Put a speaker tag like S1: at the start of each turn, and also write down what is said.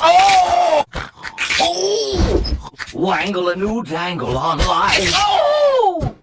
S1: Oh! Oh! Wangle a new dangle on life. Oh!